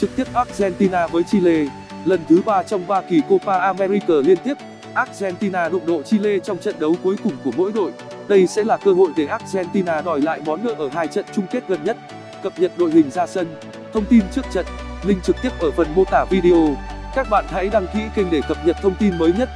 Trực tiếp Argentina với Chile, lần thứ 3 trong 3 kỳ Copa America liên tiếp, Argentina đụng độ Chile trong trận đấu cuối cùng của mỗi đội. Đây sẽ là cơ hội để Argentina đòi lại món nợ ở hai trận chung kết gần nhất. Cập nhật đội hình ra sân, thông tin trước trận, link trực tiếp ở phần mô tả video. Các bạn hãy đăng ký kênh để cập nhật thông tin mới nhất.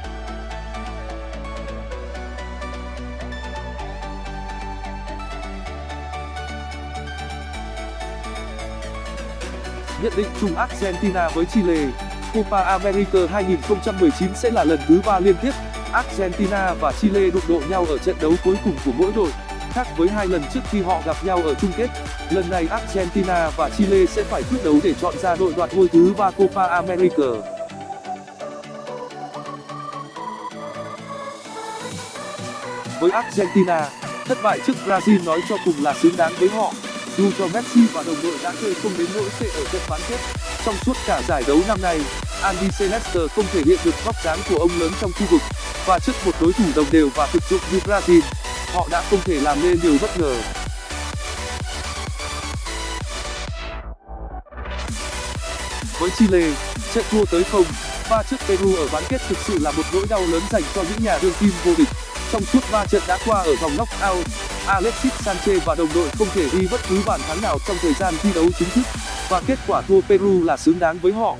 Nhận định chung Argentina với Chile Copa America 2019 sẽ là lần thứ ba liên tiếp Argentina và Chile đụng độ nhau ở trận đấu cuối cùng của mỗi đội. Khác với hai lần trước khi họ gặp nhau ở chung kết, lần này Argentina và Chile sẽ phải quyết đấu để chọn ra đội đoạt ngôi thứ ba Copa America. Với Argentina, thất bại trước Brazil nói cho cùng là xứng đáng với họ. Dù cho Messi và đồng đội đã chơi không đến nỗi tệ ở trận bán kết, trong suốt cả giải đấu năm nay, Andy Celeste không thể hiện được vóc dáng của ông lớn trong khu vực, và trước một đối thủ đồng đều và thực dụng như Brazil, họ đã không thể làm nên điều bất ngờ. Với Chile, trận thua tới không, và trước Peru ở bán kết thực sự là một nỗi đau lớn dành cho những nhà đương kim vô địch. Trong suốt 3 trận đã qua ở vòng knockout. Alexis Sanchez và đồng đội không thể ghi bất cứ bàn thắng nào trong thời gian thi đấu chính thức, và kết quả thua Peru là xứng đáng với họ.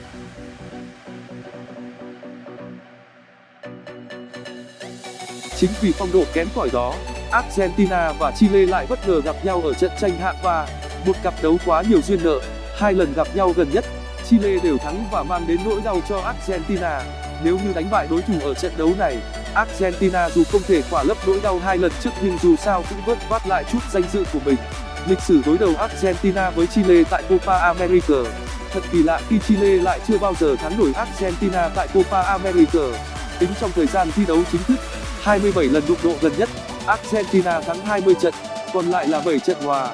Chính vì phong độ kém cỏi đó, Argentina và Chile lại bất ngờ gặp nhau ở trận tranh hạng ba, một cặp đấu quá nhiều duyên nợ. Hai lần gặp nhau gần nhất, Chile đều thắng và mang đến nỗi đau cho Argentina. Nếu như đánh bại đối thủ ở trận đấu này, Argentina dù không thể khỏa lấp nỗi đau hai lần trước nhưng dù sao cũng vớt vát lại chút danh dự của mình. Lịch sử đối đầu Argentina với Chile tại Copa America Thật kỳ lạ khi Chile lại chưa bao giờ thắng nổi Argentina tại Copa America. Tính trong thời gian thi đấu chính thức, 27 lần đụng độ gần nhất, Argentina thắng 20 trận, còn lại là 7 trận hòa.